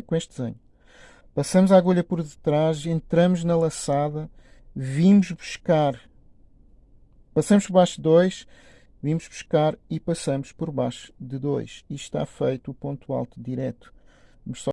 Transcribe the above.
com, este desenho. Passamos a agulha por detrás, entramos na laçada, vimos buscar, passamos por baixo de 2, vimos buscar e passamos por baixo de 2. E está feito o ponto alto direto. Vamos só